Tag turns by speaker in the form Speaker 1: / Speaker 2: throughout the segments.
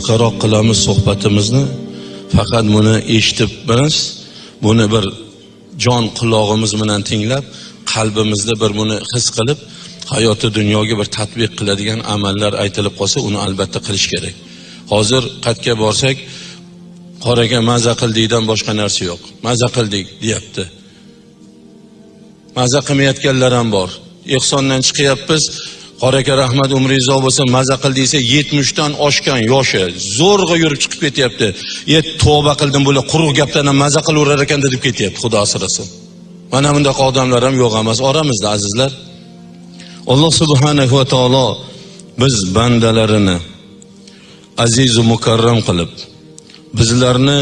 Speaker 1: qisqaroq qilamiz suhbatimizni. Faqat buni eshitib biz buni bir jon qulog'imiz bilan tinglab qalbimizda bir buni his qilib hayoti dunyoga bir tatbiq qiladigan amallar aytilib qolsa uni albatta qilish kerak. Hozir qayerga borsak qoraga maza qildikdan boshqa narsa yo'q. Maza qildik deyapti. Maza qilmayotganlar ham bor. Ehsondan chiqyapmiz qora aka rahmat umringiz bo'lsin maza qil desa yetmishdan oshgan yoshi zo'rg'a yurib chiqib ketyapti. E tavba qildim bular quruq gapdan ham maza qilaverar ekan deb ketyapti xudo asrasin. Mana bunaqa odamlar ham yo'q emas oramizda azizlar. Alloh subhanahu va taolo biz bandalarini azizu mukarram qilib bizlarni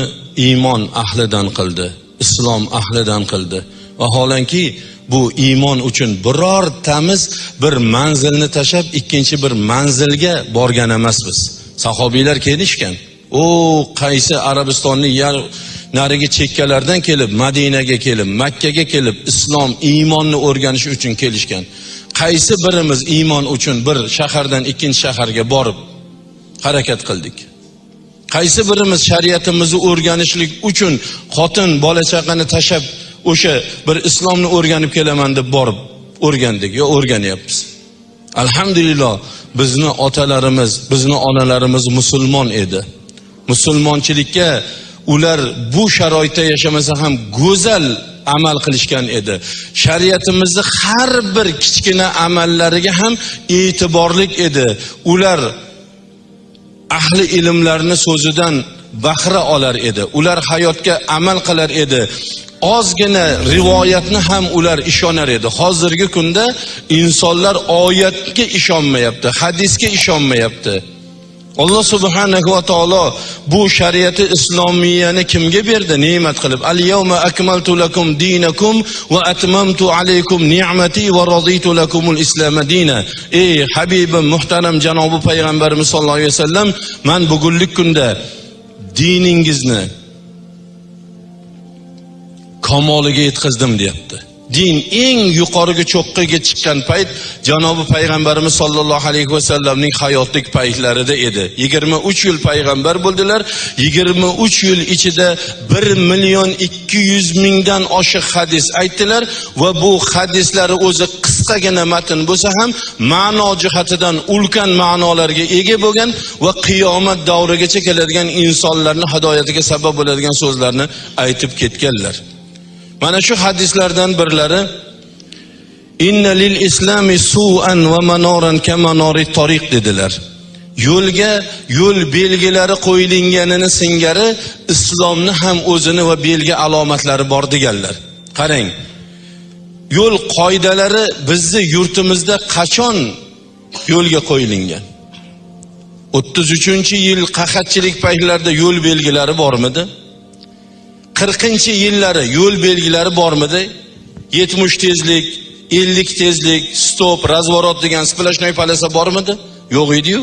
Speaker 1: iymon ahlidan qildi islom ahlidan qildi. Vaholanki bu iymon uchun birortamiz bir manzilni tashlab ikkinchi bir manzilga borgan emasmiz. Sahobiylar kelishgan. U qaysi arabistonni narigi chekkalardan kelib madinaga kelib makkaga kelib islom iymonni o'rganish uchun kelishgan. Qaysi birimiz iymon uchun bir shahardan ikkinchi shaharga borib harakat qildik? Qaysi birimiz shariatimizni o'rganishlik uchun xotin bola chaqani tashlab o'sha bir islomni o'rganib kelaman deb borib o'rgandik. Yo o'rganyapmiz. Alhamdulillah bizni otalarimiz bizni onalarimiz musulmon edi. Musulmonchilikka ular bu sharoitda yashamasa ham go'zal amal qilishgan edi. Shariatimizni har bir kichkina amallariga ham e'tiborlik edi. Ular ahli ilmlarni so'zidan bahra olar edi. Ular hayotga amal qilar edi. Ozgina rivoyatni ham ular ishonar edi. Hozirgi kunda insonlar oyatga ishonmayapti hadisga ishonmayapti. Alloh subhanahu va taolo bu shariati islomiyani kimga berdi? Ne'mat qilib al yawma akmaltu lakum dinakum va atmamtu alaykum ni'mati va raditu lakumul islama dina. Ey habibim muhtaram janobi payg'ambarimiz sollallohu alayhi vasallam man bugunlik kunda diningizni kamoliga yetkazdim deyapti. Din eng yuqoriga cho'qqiga chiqqan payt janobi payg'ambarimiz sollallohu alayhi vasallamning hayotlik paytlarida edi. Yigirma uch yil payg'ambar bo'ldilar. Yigirma uch yil ichida bir million ikki yuz mingdan oshiq hadis aytdilar va bu hadislari o'zi qisqagina matn bo'lsa ham ma'no jihatidan ulkan ma'nolarga ega bo'lgan va qiyomat davrigacha keladigan insonlarni hidoyatiga sabab bo'ladigan so'zlarni aytib ketganlar. Mana shu hadislardan birlari inna lil islami su'an va manoran kamanori tariq dedilar. Yo'lga yo'l belgilari qo'yilganini singari islomni ham o'zini va belgi alomatlari bor deganlar. Qarang yo'l qoidalari bizni yurtimizda qachon yo'lga qo'yilgan? o'ttiz uchinchi yil qahatchilik paytlarida yo'l belgilari bormidi? Qirqinchi yillari yo'l belgilari bormidi? Yetmish tezlik ellik tezlik stop razvorot degan splashnoy polisa bormidi? Yo'q ediyu.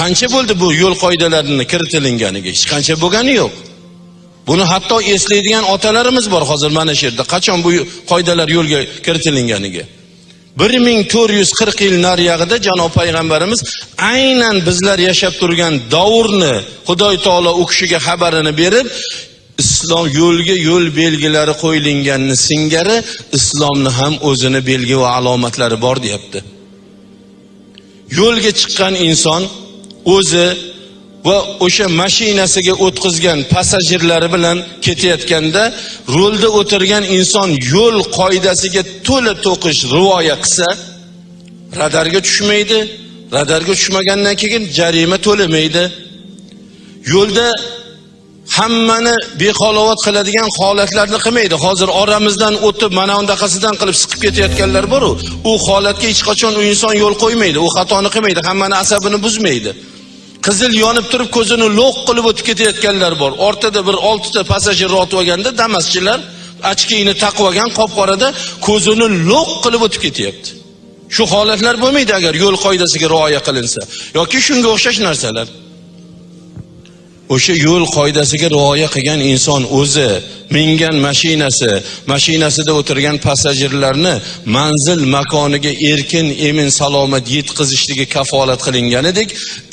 Speaker 1: Qancha bo'ldi bu yo'l qoidalarini kiritilinganiga hech qancha bo'lgani yo'q. Buni hatto eslaydigan otalarimiz bor hozir mana shu yerda. Qachon bu qoidalar yo'lga kiritilinganiga? Bir ming to'rt yuz qirq yil nariyog'ida janob payg'ambarimiz aynan bizlar yashab turgan davrni xudoy taolo u kishiga xabarini berib islom yo'lga yo'l belgilari qo'yilganini singari islomni ham o'zini belgi va alomatlari bor deyapti. Yo'lga chiqqan inson o'zi va o'sha mashinasiga o'tkazgan passajirlari bilan ketayotganda rulda o'tirgan inson yo'l qoidasiga to'la to'qish rivoya qilsa radarga tushmaydi radarga tushmagandan keyin jarima to'lamaydi. Yo'lda hammani behalovat qiladigan holatlarni qilmaydi. Hozir oramizdan o'tib mana undaqasidan qilib siqib ketayotganlar boru u holatga hech qachon u inson yo'l qo'ymaydi u xatoni qilmaydi hammani asabini buzmaydi. Qizil yonib turib ko'zini lo'q qilib o'tib ketayotganlar bor. Ortada bir oltita passajir otib olganda damaschilar ochkini taqib olgan qop qorada ko'zini lo'q qilib o'tib ketyapti. Shu holatlar bo'lmaydi agar yo'l qoidasiga rioya qilinsa yoki shunga o'xshash narsalar. O'sha yo'l qoidasiga rioya qilgan inson o'zi mingan mashinasi mashinasida o'tirgan passajirlarni manzil makoniga erkin emin salomat yetkazishligi kafolat qilinganidek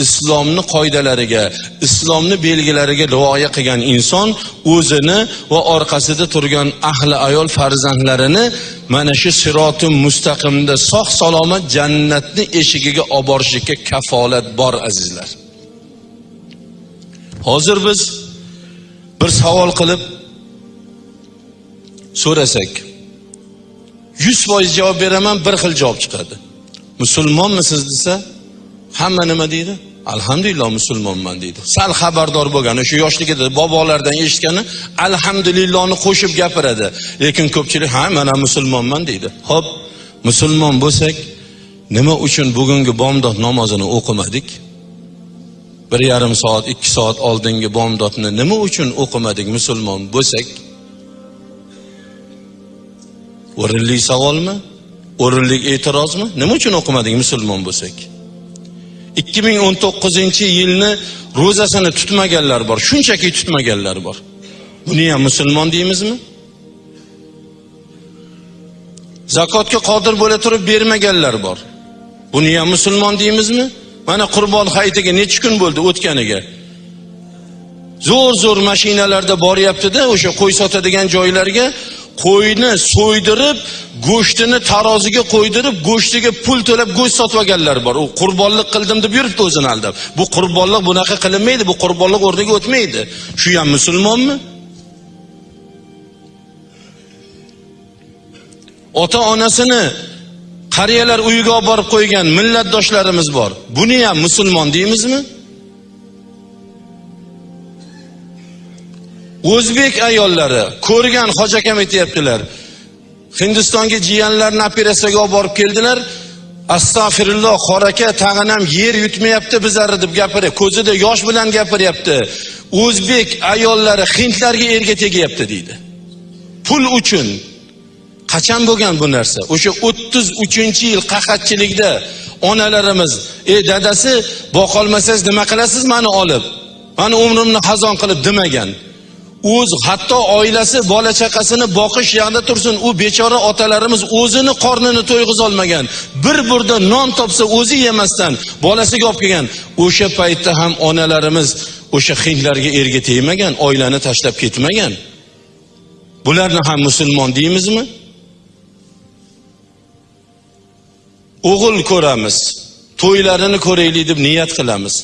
Speaker 1: islomni qoidalariga islomni belgilariga rioya qilgan inson o'zini va orqasida turgan ahli ayol farzandlarini mana shu siroti mustaqimda sog' salomat jannatni eshigiga olib borishlikka kafolat bor azizlar. Hozir biz bir savol qilib so'rasak yuz foiz javob beraman bir xil javob chiqadi. Musulmonmisiz desa hamma nima deydi? Alhamdulillah musulmonman deydi. Sal xabardor bo'lgan o'sha yoshligida bobolardan eshitgani alhamdulillahni qo'shib gapiradi. Lekin ko'pchilik ha mana musulmonman deydi. Ho'p musulmon bo'lsak nima uchun bugungi bomdod namozini o'qimadik? Bir yarim soat ikki soat oldingi bomdodni nima uchun o'qimadik musulmon bo'lsak? O'rinli savolmi? O'rinli e'tirozmi? Nima uchun o'qimadik musulmon bo'lsak? ikki ming o'n to'qqizinchi yilni ro'zasini tutmaganlar bor shunchaki tutmaganlar bor. Buni ham musulmon deymizmi? Zakotga qodir bo'la turib bermaganlar bor. Buni ham musulmon deymizmi? Mana qurbon hayitiga necha kun bo'ldi o'tganiga? Zo'r zo'r mashinalarda boryaptida o'sha qo'y sotadigan joylarga. Qo'yni so'ydirib go'shtini taroziga qo'ydirib go'shtiga pul to'lab go'sht sotib olganlar bor. U qurbonlik qildim deb yuribdi o'zini aldab. Bu qurbonlik bunaqa qilinmaydi bu qurbonlik o'rniga o'tmaydi. Shu ham musulmonmi? Ota onasini qariyalar uyiga olib borib qo'ygan millatdoshlarimiz bor. Buni ham musulmon deymizmi? O'zbek ayollari ko'rgan hoji akam aytyaptilar hindistonga jiyanlarini operatsiyaga olib borib keldilar. Astag'firulloh qor aka tag'in ham yer yutmayapti bizlarni deb gapiryapti ko'zida yosh bilan gapiryapti. O'zbek ayollari hindlarga erga tegyapti deydi. Pul uchun qachon bo'lgan bu narsa? O'sha o'ttiz uchinchi yil qahatchilikda onalarimiz ey dadasi boqolmasangiz nima qilasiz? Mani olib mani umrimni xazon qilib demagan. O'z hatto oilasi bola chaqasini boqish yoqda tursin u bechora otalarimiz o'zini qornini to'yg'izolmagan bir burda non topsa o'zi yemasdan bolasiga olib kelgan. O'sha paytda ham onalarimiz o'sha hindlarga erga tegmagan oilani tashlab ketmagan. Bularni ham musulmon deymizmi? O'g'il ko'ramiz to'ylarini ko'raylik deb niyat qilamiz.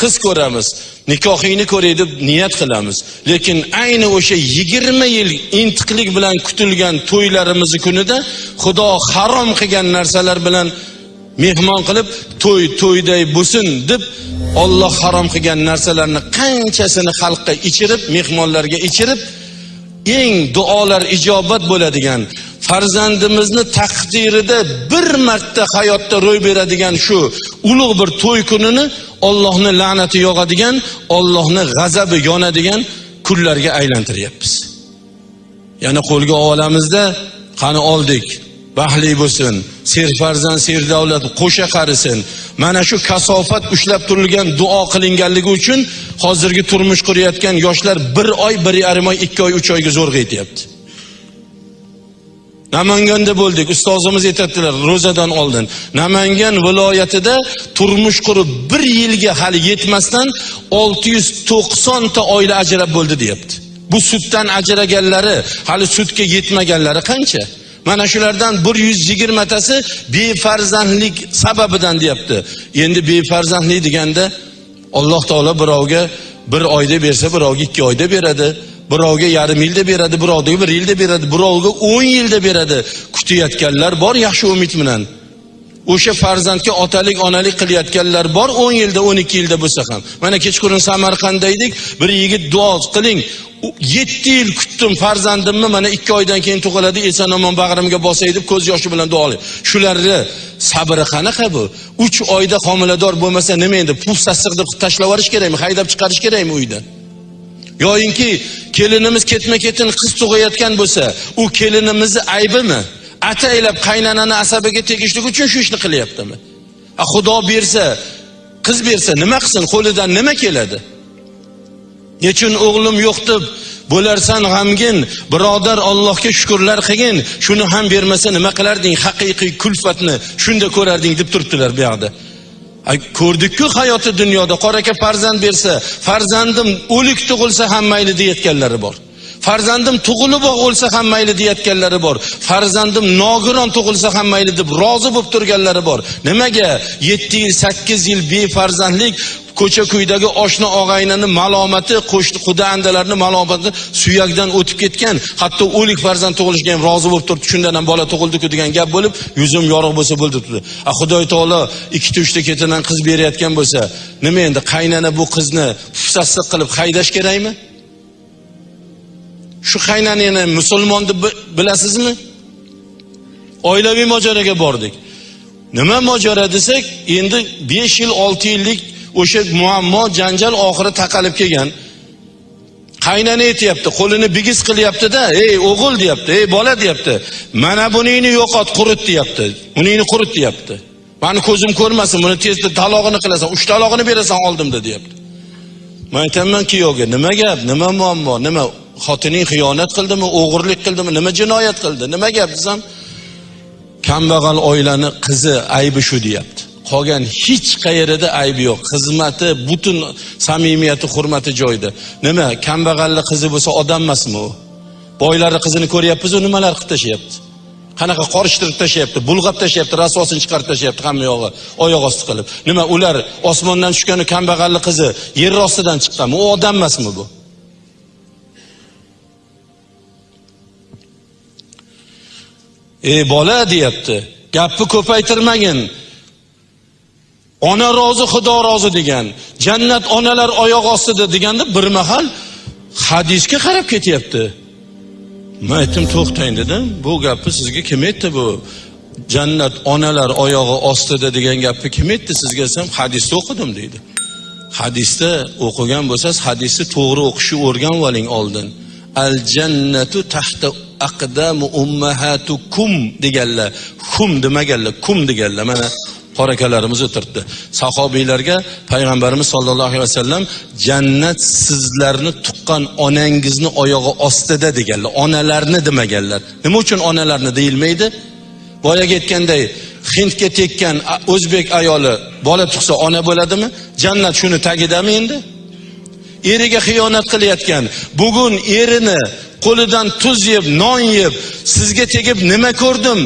Speaker 1: Qiz ko'ramiz nikohingni ko'ray deb niyat qilamiz. Lekin ayni o'sha yigirma yil intiqlik bilan kutilgan to'ylarimizni kunida xudo harom qilgan narsalar bilan mehmon qilib to'y to'yday bo'lsin deb olloh harom qilgan narsalarni qanchasini xalqqa ichirib mehmonlarga ichirib eng duolar ijobat bo'ladigan farzandimizni taqdirida bir marta hayotda ro'y beradigan shu ulug' bir to'y kunini Allohni la'nati yog'adigan, Allohni g'azabi yonadigan kunlarga aylantiryapmiz. Yana qo'lga olamizda qani oldik. Baxtli bo'lsin, serfarzand, serdavlat qo'sha qarisin. Mana shu kasofat ushlab turilgan duo qilinganligi uchun hozirgi turmush qurayotgan yoshlar bir oy, bir yarim oy, ikki oy, uch oyga zo'rg'a yetyapti. Namanganda bo'ldik, ustozimiz aytadilar ro'zadan oldin. Namangan viloyatida turmush qurib bir yilga hali yetmasdan 690 ta oila ajrab bo'ldi deyapti. Bu suddan ajraganlari, hali sudga yetmaganlari qancha? Mana shulardan 120 tasi befarzandlik sababidan deyapti. Endi befarzandlik deganda Alloh taolo birovga bir oyda bersa, birovga ikki oyda beradi. Birovga yarim yilda beradi birovga bir yilda beradi birovga o'n yilda beradi. Kutayotganlar bor yaxshi umid bilan. O'sha farzandga otalik onalik qilayotganlar bor 10 yilda 12 yilda bo'lsa ham. Mana kechqurun samarqandda edik bir yigit duo qiling. 7 yil kutdim farzandimni mana 2 oydan keyin tug'iladi eson omon bag'rimga bosay deb ko'z yoshi bilan duo qiling shularni sabri qanaqa bu? 3 oyda homilador bo'lmasa nima endi puf sassiq deb tashlab yuborish kerakmi haydab chiqarish kerakmi uydan? Yoyinki kelinimiz ketma ketin qiz tug'ayotgan bo'lsa u kelinimizni aybimi? Ataylab qaynanani asabiga tegishlik uchun shu ishni qilyaptimi? A xudo bersa qiz bersa nima qilsin? Qo'lidan nima keladi? Nechun o'g'lim yo'q deb bo'larsan g'amgin birodar allohga shukurlar qilgin shuni ham bermasa nima qilarding? Haqiqiy kulfatni shunda ko'rarding deb turibdilar bu yoqda. Ko'rdikku hayoti dunyoda. Qora aka farzand bersa farzandim o'lik tug'ilsa ham mayli deyayotganlari bor. Farzandim tug'ilib o'lsa ham mayli deyayotganlari bor. Farzandim nogiron tug'ilsa ham mayli deb rozi bo'lib turganlari bor. Nimaga? Yetti yil sakkiz yil befarzandlik ko'cha ko'ydagi oshna og'aynini malomati qo'shni quda andalarni malomati suyakdan o'tib ketgan hatto o'lik farzand tug'ilishga ham rozi bo'lib turibdi. Shundan ham bola tug'ildiku degan gap bo'lib yuzim yorug' bo'lsa bo'ldi debdi a xudoy taolo ikkita uchta ketidan qiz berayotgan bo'lsa nima endi qaynana bu qizni pufsassiq qilib haydash kerakmi? Shu qaynanani musulmon deb bilasizmi? Oilaviy mojaroga bordik. Nima mojaro desak endi besh yil olti yillik o'sha muammo janjal oxiri taqalib kelgan. Qaynana aytyapti qo'lini bigiz qilyaptida ey o'g'il deyapti ey bola deyapti. Mana buningni yo'qot qurit deyapti buningni qurit deyapti. Mani ko'zim ko'rmasin buni tezda talog'ini qilasan uch talog'ini berasan oldimda deyapti. Man aytaman kuyovga nima gap nima muammo nima xotining xiyonat qildimi o'g'irlik qildimi nima jinoyat qildi nima gap desam kambag'al oilani qizi aybi shu deyapti. Qolgan hech qayerida aybi yo'q. Xizmati butun samimiyati hurmati joyida. Nima kambag'alni qizi bo'lsa odam emasmi u? Boylarni qizini ko'ryapmizu nimalar qilib tashlayapti? Qanaqa qorishtirib tashlayapti bulg'ab tashlayapti rasvosini chiqarib tashlayapti hamma yog'i oyoq osti qilib. Nima ular osmondan tushgani kambag'alni qizi yer ostidan chiqqanmi? U odam emasmi bu? Ey bola deyapti. Gapni ko'paytirmagin. Ona rozi xudo rozi degan. Jannat onalar oyoq ostida deganda bir mahal hadisga qarab ketyapti. Man aytdim to'xtang dedim. Bu gapni sizga kim aytdi bu? Jannat onalar oyog'i ostida degan gapni kim aytdi sizga? Desam hadisni o'qidim deydi. Hadisda o'qigan bo'lsangiz hadisni to'g'ri o'qishni o'rganib oling oldin. Al jannatu tahta aqdamu ummahatukum deganlar. Hum demaganlar kum deganlar. Mana qora akalarimiz o'tiribdi. Sahobiylarga payg'ambarimiz sollallohu alayhi vasallam jannat sizlarni tuqqan onangizni oyog'i ostida deganlar. Onalarni demaganlar. Nima uchun onalarni deyilmaydi? Boyagi aytganday hindga tekkan o'zbek ayoli bola tug'sa ona bo'ladimi? Jannat shuni tagidami endi? Eriga xiyonat qilayotgan. Bugun erini qo'lidan tuz yeb non yeb sizga tegib nima ko'rdim?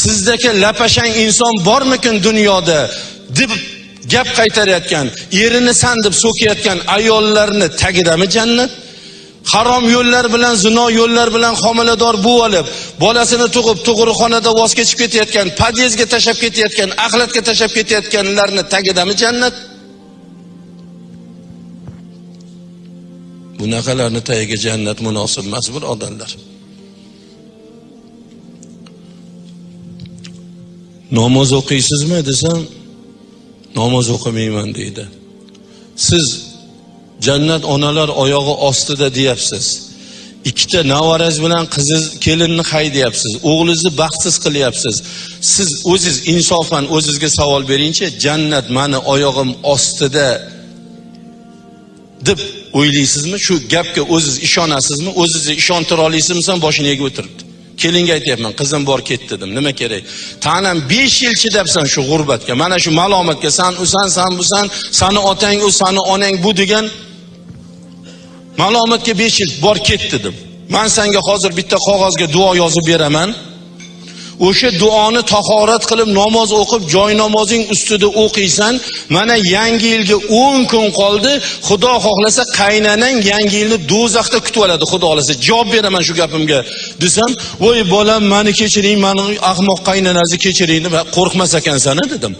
Speaker 1: Sizdagi lapashang inson bormikin dunyoda? deb gap qaytarayotgan erini san deb so'kayotgan ayollarni tagidami jannat? Harom yo'llar bilan zino yo'llar bilan homilador bo'lib olib bolasini tug'ib tug'ruqxonada voz kechib ketayotgan podyezdga tashlab ketayotgan axlatga tashlab ketayotganlarni tagidami jannat? Bunaqalarni tagiga jannat munosib emas birodarlar namoz o'qiysizmi desam namoz o'qimayman deydi. Siz jannat onalar oyog'i ostida deyapsiz. Ikkita navarangiz bilan qiziz kelinni haydayapsiz o'g'lingizni baxtsiz qilyapsiz. Siz o'ziz insofan o'zizga savol beringchi jannat mani oyog'im ostida deb o'ylaysizmi? Shu gapga o'ziz ishonasizmi? O'zizni ishontira olasizmi boshini egib o'tiribdi. Kelinga aytyapman qizim bor ket dedim. Nima kerak? Tanam besh yil chidabsan shu g'urbatga. Mana shu malomatga san usan san busan sani otang u sani onang bu degan malomatga besh yil bor ket dedim. Man senga hozir bitta qog'ozga duo yozib beraman. O'sha duoni tahorat qilib namoz o'qib joy namozing ustida o'qiysan mana yangi yilga o'n kun qoldi xudo xohlasa qaynanang yangi yilni do'zaxda kutib oladi xudo xohlasa. Javob beraman shu gapimga desam voy bolam mani kechiring mani ahmoq qaynanasi kechiring deb qo'rqmas ekansan dedim.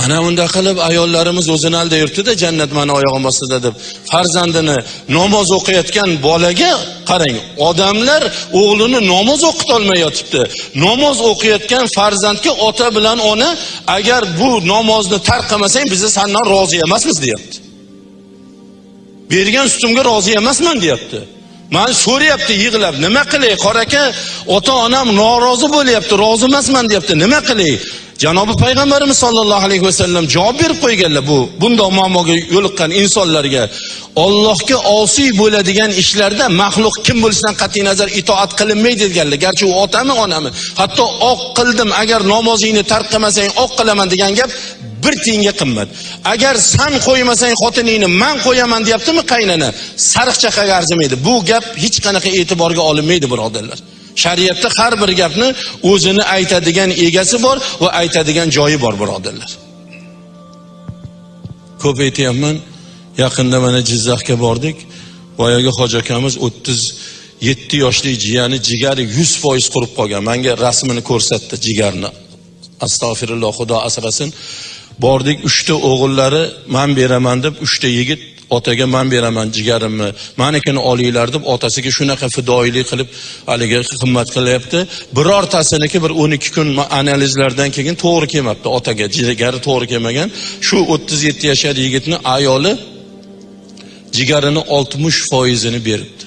Speaker 1: Mana unda qilib ayollarimiz o'zini aldab jannat mani oyog'im ostida deb. Farzandini namoz o'qiyotgan bolaga qarang odamlar o'g'lini namoz o'qitolmay yotibdi. Namoz o'qiyotgan farzandga ota bilan ona agar bu namozni tark qilmasang biz sandan rozi emasmiz deyapti. Bergan sutimga rozi emasman deyapti. Mani so'rayapti yig'lab nima qilay qora aka ota onam norozi bo'lyapti rozi emasman deyapti. Nima qilay? Janobi payg'ambarimiz sollallohu alayhi vasallam javob berib qo'yganlar bu bundoq muammoga yo'liqqan insonlarga ollohga osiy bo'ladigan ishlarda maxluq kim bo'lishidan qat'iy nazar itoat qilinmaydi deganlar garchi u otami onami? Hatto oq qildim agar namozingni tark qilmasang oq qilaman degan gap bir tiyinga qimmat. Agar san qo'ymasang xotiningni man qo'yaman deyaptimi qaynona? Sariqchaqaga arzimaydi bu gap hech qanaqa e'tiborga olinmaydi birodarlar. Shariatda har bir gapni o'zini aytadigan egasi bor va aytadigan joyi bor birodarlar. Ko'p aytyapman yaqinda mana jizzaxga bordik. Boyagi hoji akamiz o'ttiz yetti yoshli jiyani jigari yuz foiz qurib qolgan. Manga rasmini ko'rsatdi jigarni. Astag'firulloh xudo asrasin. Bordik uchta o'g'illari man beraman deb uchta yigit otaga man beraman jigarimni. Manikini olinglar deb otasiga shunaqa fidoyilik qilib haligi xizmat qilyapti. Birortasiniki bir o'n ikki kun analizlardan keyin to'g'ri kelmabdi otaga. Jigari to'g'ri kelmagan. Shu o'ttiz yetti yashar yigitni ayoli jigarini oltmish foizini beribdi.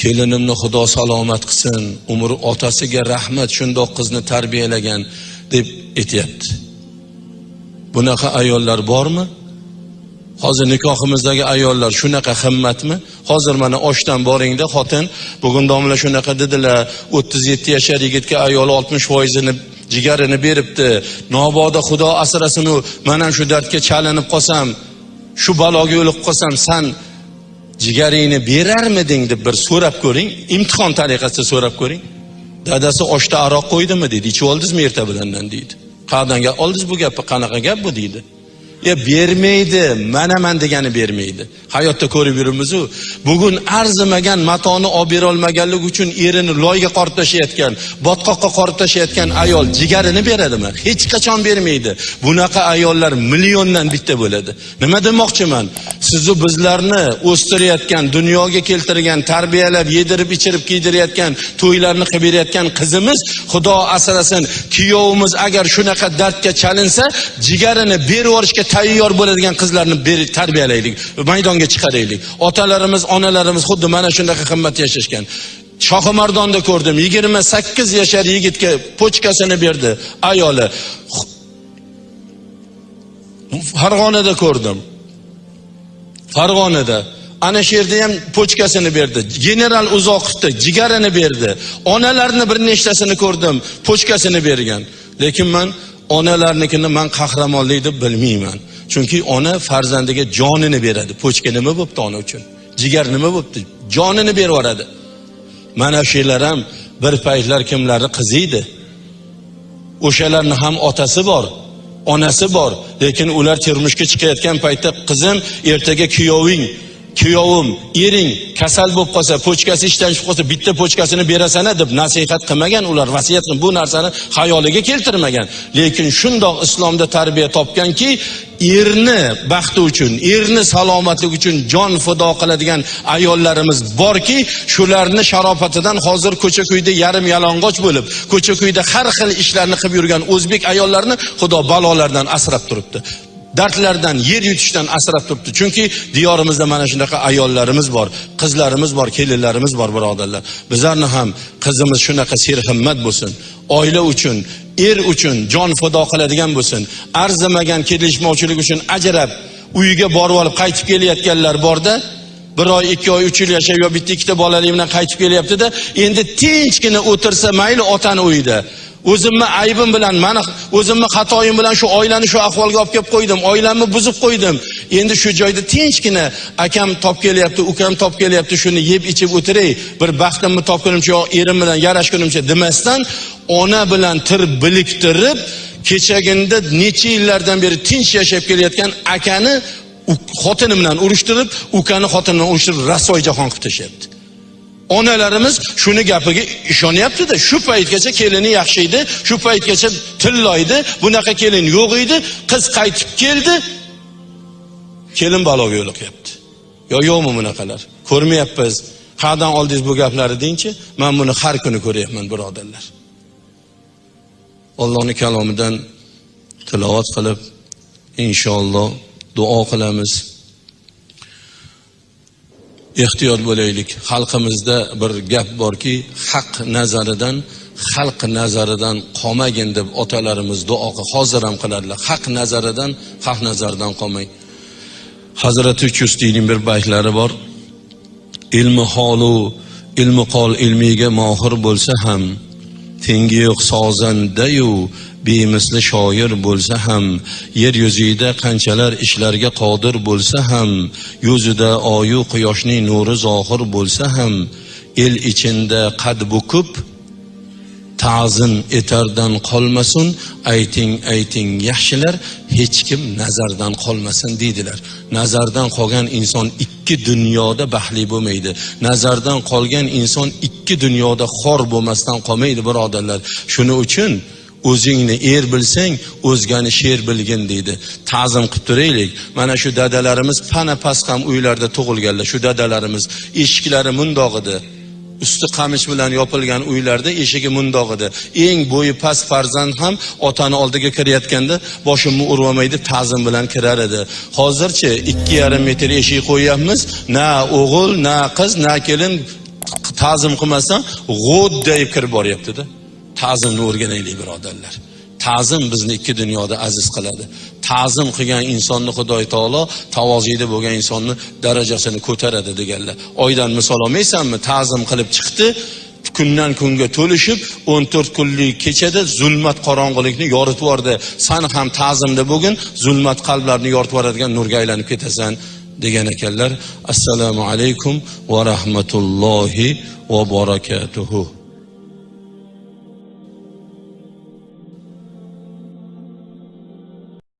Speaker 1: Kelinimni xudo salomat qilsin umri otasiga rahmat shundoq qizni tarbiyalagan deb aytyapti. Bunaqa ayollar bormi? Hozir nikohimizdagi ayollar shunaqa himmatmi? Hozir mana oshdan boringda xotin. Bugun domla shunaqa dedilar. o'ttiz yetti yashar yigitga ayoli oltmish foizini jigarini beribdi. Nobodo xudo asrasinu u mana shu dardga chalinib qolsam shu baloga o'lib qolsam san jigaringni berarmiding? deb bir so'rab ko'ring. Imtihon tariqasida so'rab ko'ring. Dadasi oshda aroq qo'ydimi deydi. Ichib oldingizmi erta bilandan? deydi. Qayerdan oldingiz bu gapni. Qanaqa gap bu? deydi. Ya bermaydi manaman degani bermaydi. Hayotda ko'rib yuribmizu bugun arzimagan matoni olib berolmaganlik uchun erini loyga qorib tashlayotgan botqoqqa qorib tashlayotgan ayol jigarini beradimi? Hech qachon bermaydi. Bunaqa ayollar milliondan bitta bo'ladi. Nima demoqchiman? Sizu bizlarni o'stirayotgan dunyoga keltirgan tarbiyalab yedirib ichirib kiydirayotgan to'ylarni qilib berayotgan qizimiz xudo asrasin kuyovimiz agar shunaqa dardga chalinsa jigarini berib yuborishga tayyor bo'ladigan qizlarni berib tarbiyalaylik maydonga chiqaraylik. Otalarimiz onalarimiz xuddi mana shunaqa qimmat yashashgan. Shohimardonda ko'rdim yigirma sakkiz yashar yigitga pochkasini berdi ayoli. Farg'onada ko'rdim. Farg'onada. Ana shu yerda ham pochkasini berdi general uzoqovni jigarini berdi. Onalarni bir nechtasini ko'rdim pochkasini bergan. Lekin man onalarnikini man qahramonlik deb bilmayman. Chunki ona farzandiga jonini beradi. Pochka nima bo'libdi ona uchun? Jigar nima bo'libdi jonini berib yuboradi. Mana shular ham bir paytlar kimlarni qizi edi o'shalarni ham otasi bor onasi bor lekin ular turmushga chiqayotgan paytda qizim ertaga kuyoving kuyovim ering kasal bo'lib qolsa pochkasi ishdan chiqib qolsa bitta pochkasini berasan deb nasihat qilmagan ular vasiyat qilib bu narsani xayoliga keltirmagan. Lekin shundoq islomda tarbiya topganki erni baxti uchun erni salomatligi uchun jon fido qiladigan ayollarimiz borki shularni sharofatidan hozir ko'cha ko'yda yarim yalang'och bo'lib ko'cha ko'yda har xil ishlarni qilib yurgan o'zbek ayollarini xudo balolardan asrab turibdi. Dardlardan yer yutishdan asrab turibdi. Chunki diyorimizda mana shunaqa ayollarimiz bor qizlarimiz bor kelinlarimiz bor birodarlar. Bizlarni ham qizimiz shunaqa serhimmat bo'lsin. Oila uchun er uchun jon fido qiladigan bo'lsin. Arzimagan kelishmovchilik uchun ajrab uyiga borib olib qaytib kelayotganlar borda bir oy ikki oy uch yil yashab yo bitta ikkita bolali bilan qaytib kelyaptida endi tinchgina o'tirsa mayli otani uyida. O'zimni aybim bilan mana o'zimni xatoyim bilan shu oilani shu ahvolga olib kelib qo'ydim. Oilamni buzib qo'ydim. Endi shu joyda tinchgina akam top kelyapti ukam top kelyapti shuni yeb ichib o'tiray bir baxtimni topgunimcha yo erim bilan yarashgunimcha demasdan ona bilan tir biliktirib kechaginda necha yillardan beri tinch yashab kelayotgan akani xotini bilan urushtirib ukani xotini bilan urushtirib rasvoy jahon qilib tashlayapti onalarimiz shuni gapiga ishonyaptida shu paytgacha kelini yaxshi edi shu paytgacha tilloydi bunaqa kelin yo'q edi qiz qaytib keldi kelin baloga yo'liqyapti. Yo yo'qmi bunaqalar? Ko'rmayapmiz. Qayerdan oldingiz bu gaplarni dengchi man buni har kuni ko'ryapman birodarlar. Allohning kalomidan tilovat qilib inshaalloh duo qilamiz. Ehtiyot bo'laylik. Xalqimizda bir gap borki haq nazaridan xalq nazaridan qolmagin deb otalarimiz duo hozir ham qiladilar. Haq nazaridan xalq nazaridan qolmang. Hazrati chustiyning bir baytlari bor. Ilmi holu ilmi qol ilmiga mohir bo'lsa ham tengi yo'q sozandayu bemisli shoir bo'lsa ham yer yuzida qanchalar ishlarga qodir bo'lsa ham yuzida oyu quyoshning nuri zohir bo'lsa ham el ichinda qad bukib ta'zim etardan qolmasin ayting ayting yaxshilar hech kim nazardan qolmasin deydilar. Nazardan qolgan inson ikki dunyoda baxtli bo'lmaydi. Nazardan qolgan inson ikki dunyoda xor bo'lmasdan qolmaydi birodarlar. Shuning uchun o'zingni er bilsang o'zgani sher bilgin deydi. Ta'zim qilib turaylik. Mana shu dadalarimiz pana pasqam ham uylarda tug'ilganlar. Shu dadalarimiz eshiklari mundoq edi usti qamish bilan yopilgan uylarda eshigi mundoq edi eng bo'yi past farzand ham otani oldiga kirayotganda boshimni urib olmaydi ta'zim bilan kirar edi. Hozirchi ikki yarim metr eshik qo'yyapmiz. Na o'g'il na qiz na kelin ta'zim qilmasdan deb kirib boryaptida. Ta'zimni o'rganaylik birodarlar. Ta'zim bizni ikki dunyoda aziz qiladi. Ta'zim qilgan insonni xudoy taolo tavoziyda bo'lgan insonni darajasini ko'taradi deganlar. Oydan misol olmaysanmi? Ta'zim qilib chiqdi kundan kunga to'lishib o'n to'rt kunlik kechada zulmat qorong'ilikni yoritib yubordi. San ham ta'zimda bo'lgin zulmat qalblarni yoritib yuboradigan nurga aylanib ketasan degan ekanlar. Assalomu alaykum va rahmatullohi va barakatuhu.